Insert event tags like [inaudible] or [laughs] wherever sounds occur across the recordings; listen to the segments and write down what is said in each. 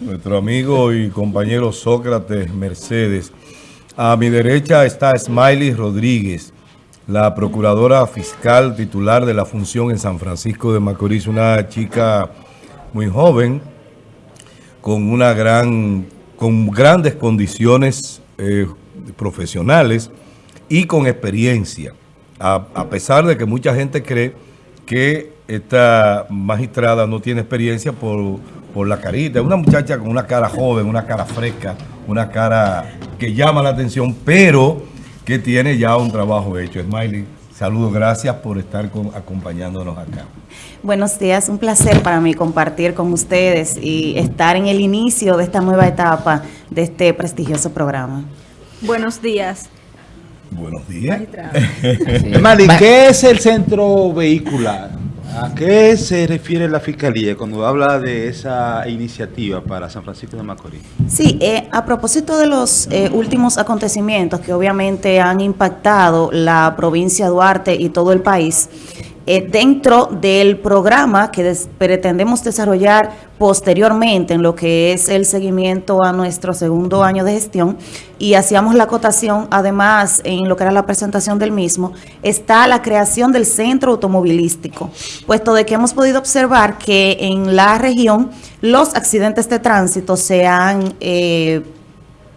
nuestro amigo y compañero Sócrates Mercedes. A mi derecha está Smiley Rodríguez, la procuradora fiscal titular de la función en San Francisco de Macorís, una chica muy joven, con una gran, con grandes condiciones eh, profesionales y con experiencia, a, a pesar de que mucha gente cree que esta magistrada no tiene experiencia por por la carita. Es una muchacha con una cara joven, una cara fresca, una cara que llama la atención, pero que tiene ya un trabajo hecho. Smiley, saludos, gracias por estar acompañándonos acá. Buenos días, un placer para mí compartir con ustedes y estar en el inicio de esta nueva etapa de este prestigioso programa. Buenos días. Buenos días. Smiley, ¿qué es el centro vehicular? ¿A qué se refiere la Fiscalía cuando habla de esa iniciativa para San Francisco de Macorís? Sí, eh, a propósito de los eh, últimos acontecimientos que obviamente han impactado la provincia de Duarte y todo el país, eh, dentro del programa que pretendemos desarrollar posteriormente en lo que es el seguimiento a nuestro segundo año de gestión y hacíamos la acotación además en lo que era la presentación del mismo, está la creación del centro automovilístico, puesto de que hemos podido observar que en la región los accidentes de tránsito se han eh,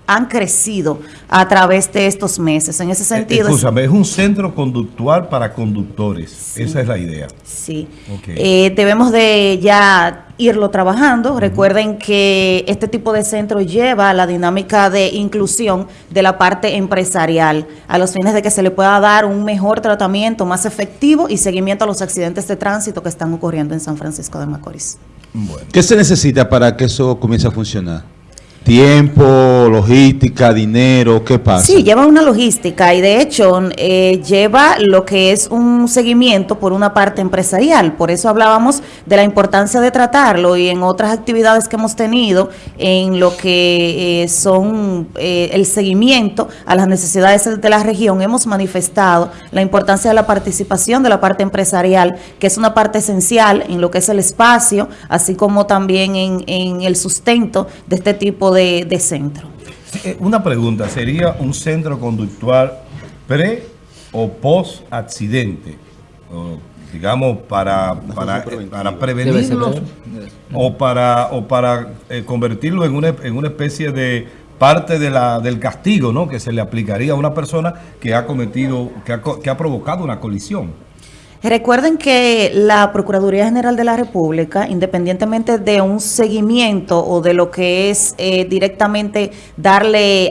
han crecido a través de estos meses. En ese eh, sentido... Escúchame, es un centro conductual para conductores. Esa es la idea. Sí. Eh, debemos de ya irlo trabajando. Recuerden que este tipo de centro lleva la dinámica de inclusión de la parte empresarial a los fines de que se le pueda dar un mejor tratamiento, más efectivo y seguimiento a los accidentes de tránsito que están ocurriendo en San Francisco de Macorís. ¿Qué se necesita para que eso comience a funcionar? Tiempo, logística, dinero, ¿qué pasa? Sí, lleva una logística y de hecho eh, lleva lo que es un seguimiento por una parte empresarial. Por eso hablábamos de la importancia de tratarlo y en otras actividades que hemos tenido en lo que eh, son eh, el seguimiento a las necesidades de la región, hemos manifestado la importancia de la participación de la parte empresarial, que es una parte esencial en lo que es el espacio, así como también en, en el sustento de este tipo de de, centro. Eh, una pregunta, ¿sería un centro conductual pre o post accidente? digamos, para, para, para prevenirlo o para, o para eh, convertirlo en una, en una especie de parte de la, del castigo ¿no? que se le aplicaría a una persona que ha cometido, que ha, que ha provocado una colisión. Recuerden que la Procuraduría General de la República, independientemente de un seguimiento o de lo que es eh, directamente darle,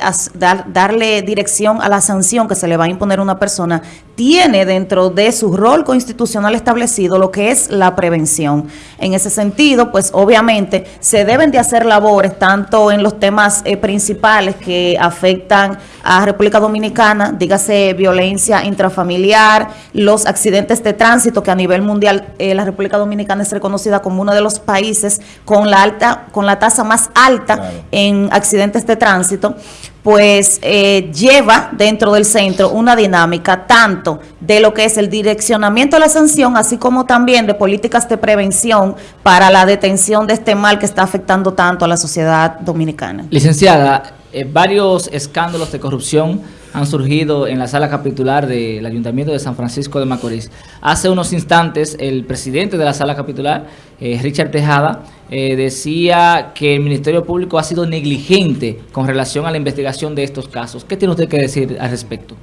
darle dirección a la sanción que se le va a imponer a una persona, tiene dentro de su rol constitucional establecido lo que es la prevención. En ese sentido, pues obviamente se deben de hacer labores tanto en los temas eh, principales que afectan a República Dominicana, dígase violencia intrafamiliar, los accidentes de tránsito, que a nivel mundial eh, la República Dominicana es reconocida como uno de los países con la alta, con la tasa más alta en accidentes de tránsito, pues eh, lleva dentro del centro una dinámica tanto de lo que es el direccionamiento de la sanción, así como también de políticas de prevención para la detención de este mal que está afectando tanto a la sociedad dominicana. Licenciada, eh, varios escándalos de corrupción han surgido en la sala capitular del Ayuntamiento de San Francisco de Macorís. Hace unos instantes el presidente de la sala capitular, eh, Richard Tejada, eh, decía que el Ministerio Público ha sido negligente con relación a la investigación de estos casos. ¿Qué tiene usted que decir al respecto?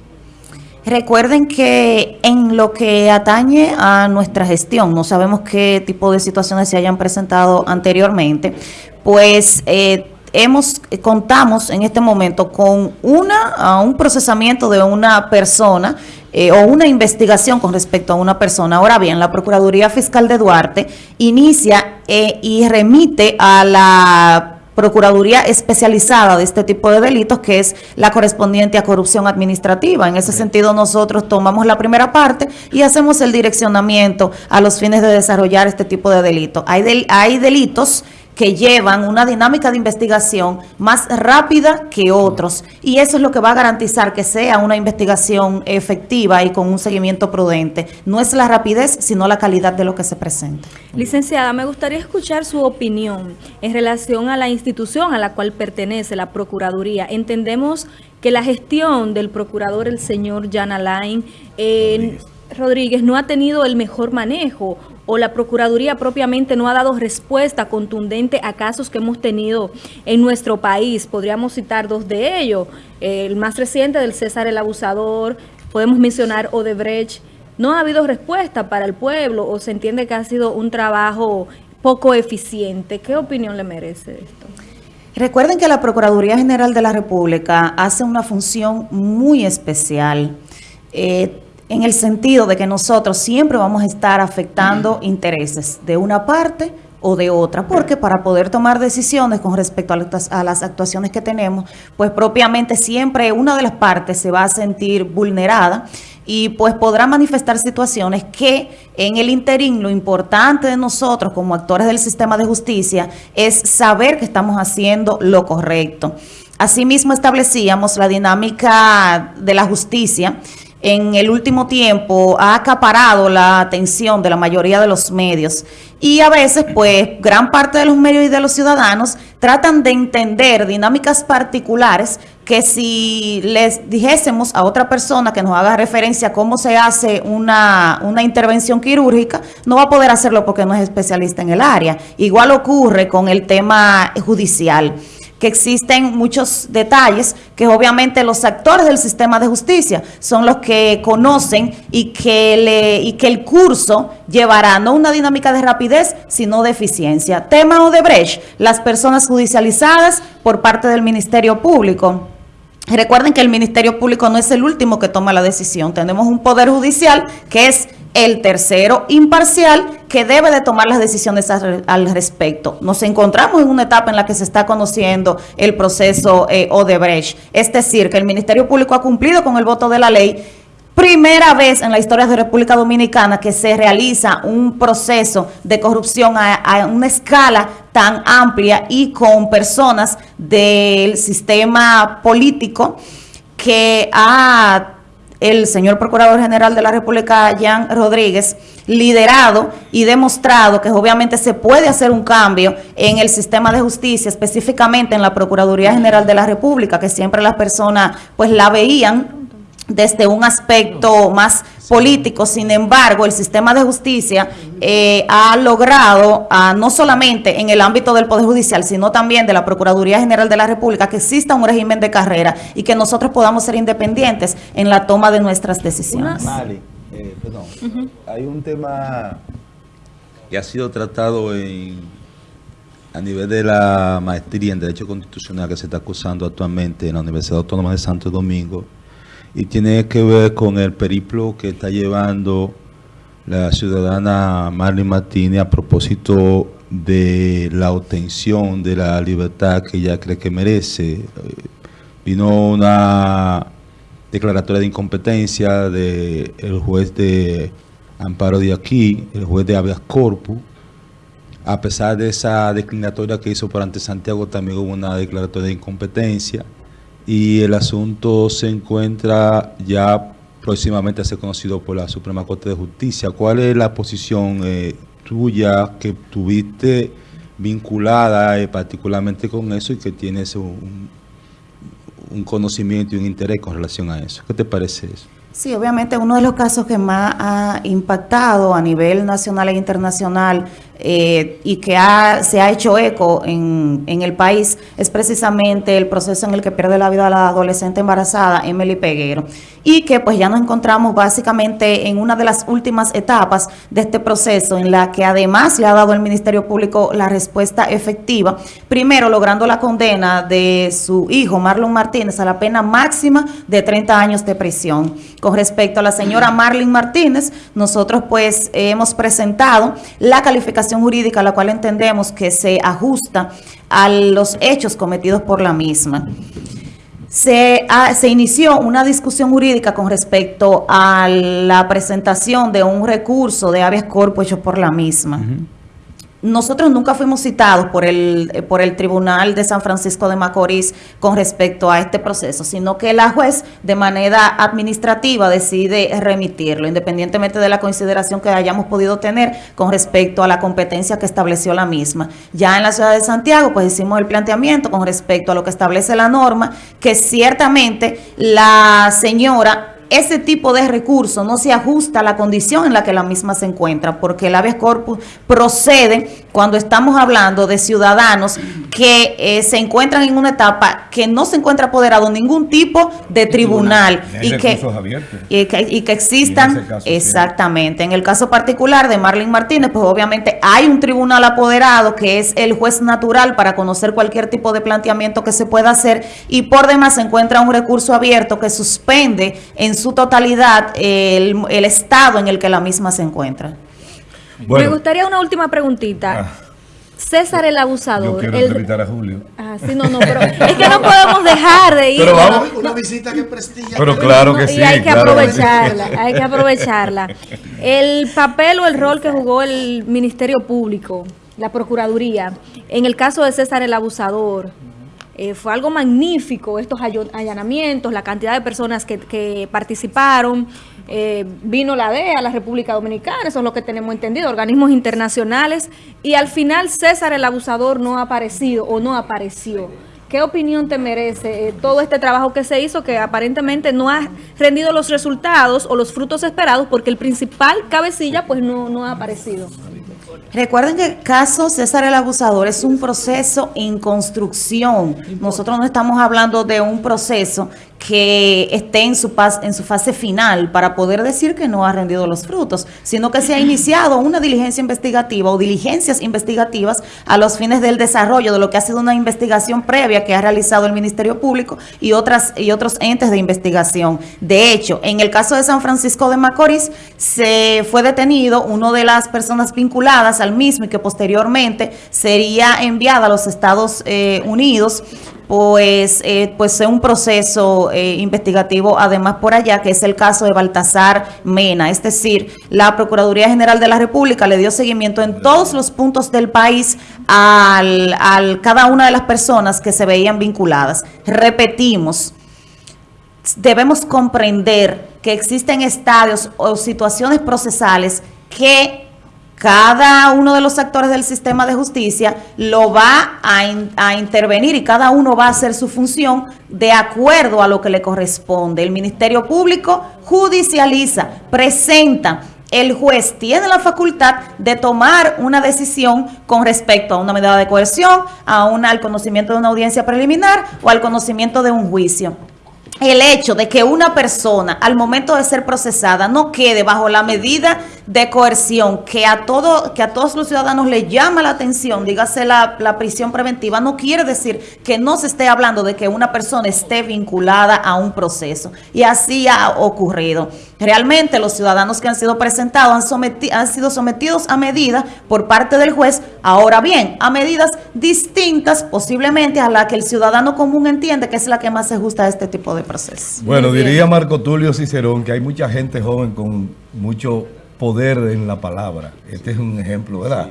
Recuerden que en lo que atañe a nuestra gestión, no sabemos qué tipo de situaciones se hayan presentado anteriormente, pues... Eh, hemos eh, contamos en este momento con una un procesamiento de una persona eh, o una investigación con respecto a una persona. Ahora bien, la Procuraduría Fiscal de Duarte inicia eh, y remite a la Procuraduría especializada de este tipo de delitos, que es la correspondiente a corrupción administrativa. En ese sentido, nosotros tomamos la primera parte y hacemos el direccionamiento a los fines de desarrollar este tipo de delitos. Hay, hay delitos que llevan una dinámica de investigación más rápida que otros. Y eso es lo que va a garantizar que sea una investigación efectiva y con un seguimiento prudente. No es la rapidez, sino la calidad de lo que se presenta. Licenciada, me gustaría escuchar su opinión en relación a la institución a la cual pertenece la Procuraduría. Entendemos que la gestión del procurador, el señor Jan Alain eh, Rodríguez, no ha tenido el mejor manejo o la Procuraduría propiamente no ha dado respuesta contundente a casos que hemos tenido en nuestro país. Podríamos citar dos de ellos. El más reciente del César el Abusador, podemos mencionar Odebrecht. No ha habido respuesta para el pueblo o se entiende que ha sido un trabajo poco eficiente. ¿Qué opinión le merece esto? Recuerden que la Procuraduría General de la República hace una función muy especial. Eh, en el sentido de que nosotros siempre vamos a estar afectando intereses de una parte o de otra, porque para poder tomar decisiones con respecto a las actuaciones que tenemos, pues propiamente siempre una de las partes se va a sentir vulnerada y pues podrá manifestar situaciones que en el interín lo importante de nosotros como actores del sistema de justicia es saber que estamos haciendo lo correcto. Asimismo establecíamos la dinámica de la justicia en el último tiempo ha acaparado la atención de la mayoría de los medios y a veces pues gran parte de los medios y de los ciudadanos tratan de entender dinámicas particulares que si les dijésemos a otra persona que nos haga referencia a cómo se hace una, una intervención quirúrgica, no va a poder hacerlo porque no es especialista en el área. Igual ocurre con el tema judicial que existen muchos detalles que obviamente los actores del sistema de justicia son los que conocen y que, le, y que el curso llevará no una dinámica de rapidez, sino de eficiencia. Tema Odebrecht, las personas judicializadas por parte del Ministerio Público. Recuerden que el Ministerio Público no es el último que toma la decisión. Tenemos un Poder Judicial que es el tercero imparcial que debe de tomar las decisiones al, respecto. Nos encontramos en una etapa en la que se está conociendo el proceso eh, Odebrecht. Es decir, que el Ministerio Público ha cumplido con el voto de la ley primera vez en la historia de República Dominicana que se realiza un proceso de corrupción a, a, una escala tan amplia y con personas del sistema político que ha el señor Procurador General de la República, Jan Rodríguez, liderado y demostrado que obviamente se puede hacer un cambio en el sistema de justicia, específicamente en la Procuraduría General de la República, que siempre las personas pues la veían desde un aspecto más político, sin embargo, el sistema de justicia eh, ha logrado, ah, no solamente en el ámbito del Poder Judicial, sino también de la Procuraduría General de la República, que exista un régimen de carrera y que nosotros podamos ser independientes en la toma de nuestras decisiones. Eh, perdón, hay un tema que ha sido tratado en, a nivel de la maestría en Derecho Constitucional que se está acusando actualmente en la Universidad Autónoma de Santo Domingo, y tiene que ver con el periplo que está llevando la ciudadana Marlene Martínez a propósito de la obtención de la libertad que ella cree que merece. Vino una declaratoria de incompetencia del juez de amparo de aquí, el juez de habeas corpus. A pesar de esa declinatoria que hizo por ante Santiago, también hubo una declaratoria de incompetencia y el asunto se encuentra ya próximamente a ser conocido por la Suprema Corte de Justicia. ¿Cuál es la posición eh, tuya que tuviste vinculada eh, particularmente con eso y que tienes un, un conocimiento y un interés con relación a eso? ¿Qué te parece eso? Sí, obviamente uno de los casos que más ha impactado a nivel nacional e internacional eh, y que se ha hecho eco en, en, el país es precisamente el proceso en el que pierde la vida la adolescente embarazada, Emily Peguero, y que pues ya nos encontramos básicamente en una de las últimas etapas de este proceso en la que además le ha dado el Ministerio Público la respuesta efectiva, primero logrando la condena de su hijo Marlon Martínez a la pena máxima de 30 años de prisión. Con respecto a la señora Marlene Martínez, nosotros pues hemos presentado la calificación jurídica, la cual entendemos que se ajusta a los hechos cometidos por la misma. Se, se, inició una discusión jurídica con respecto a la presentación de un recurso de habeas corpus hecho por la misma. Nosotros nunca fuimos citados por el, eh, por el Tribunal de San Francisco de Macorís con respecto a este proceso, sino que la juez de manera administrativa decide remitirlo, independientemente de la consideración que hayamos podido tener con respecto a la competencia que estableció la misma. Ya en la ciudad de Santiago, pues hicimos el planteamiento con respecto a lo que establece la norma, que ciertamente la señora ese tipo de recurso no se ajusta a la condición en la que la misma se encuentra, porque el habeas corpus procede cuando estamos hablando de ciudadanos que eh, se encuentran en una etapa que no se encuentra apoderado ningún tipo de tribunal Y y que, y que, y que Y en existan, sí. exactamente. En el caso particular de Marlene Martínez, pues obviamente hay un tribunal apoderado que es el juez natural para conocer cualquier tipo de planteamiento que se pueda hacer y por demás se encuentra un recurso abierto que suspende en su totalidad el, el estado en el que la misma se encuentra. Me gustaría una última preguntita. Ah. César el yo abusador. quiero el- entrevistar a Julio. Ah, sí, no, no, pero es que no podemos dejar de ir. Pero vamos, Una visita que prestigia. pero claro que sí. y hay que claro que sí. aprovecharla, hay que aprovecharla. [laughs] El papel o el rol que jugó el Ministerio Público, la Procuraduría, en el caso de César el Abusador, eh, fue algo magnífico, estos allanamientos, la cantidad de personas que, que participaron. Eh, vino la DEA, la República Dominicana, eso es lo que tenemos entendido, organismos internacionales, y al final César el Abusador no ha aparecido o no apareció. ¿Qué opinión te merece eh, todo este trabajo que se hizo que aparentemente no ha rendido los resultados o los frutos esperados porque el principal cabecilla pues no, no ha aparecido? Recuerden que el caso César el Abusador es un proceso en construcción. Nosotros no estamos hablando de un proceso que esté en su, pas- en su fase final para poder decir que no ha rendido los frutos, sino que se ha iniciado una diligencia investigativa o diligencias investigativas a los fines del desarrollo de lo que ha sido una investigación previa que ha realizado el Ministerio Público y, otras, y otros entes de investigación. De hecho, en el caso de San Francisco de Macorís, se fue detenido uno de las personas vinculadas al mismo y que posteriormente sería enviada a los Estados eh, Unidos pues, eh, pues es un proceso eh, investigativo además por allá, que es el caso de Baltasar Mena. Es decir, la Procuraduría General de la República le dio seguimiento en todos los puntos del país al, al cada una de las personas que se veían vinculadas. Repetimos, debemos comprender que existen estadios o situaciones procesales que cada uno de los actores del sistema de justicia lo va a, in- a intervenir y cada uno va a hacer su función de acuerdo a lo que le corresponde. El Ministerio Público judicializa, presenta. El juez tiene la facultad de tomar una decisión con respecto a una medida de coerción, a una, al conocimiento de una audiencia preliminar o al conocimiento de un juicio el hecho de que una persona al momento de ser procesada no quede bajo la medida de coerción que a todo que a todos los ciudadanos le llama la atención, dígase la, prisión preventiva, no quiere decir que no se esté hablando de que una persona esté vinculada a un proceso. Y así ha ocurrido. Realmente los ciudadanos que han sido presentados han, someti- han sido sometidos a medidas por parte del juez, ahora bien, a medidas distintas posiblemente a la que el ciudadano común entiende que es la que más se ajusta a este tipo de procesos. Bueno, diría Marco Tulio Cicerón que hay mucha gente joven con mucho poder en la palabra. Este es un ejemplo, ¿verdad?